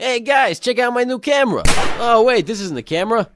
Hey guys, check out my new camera. Oh wait, this isn't the camera.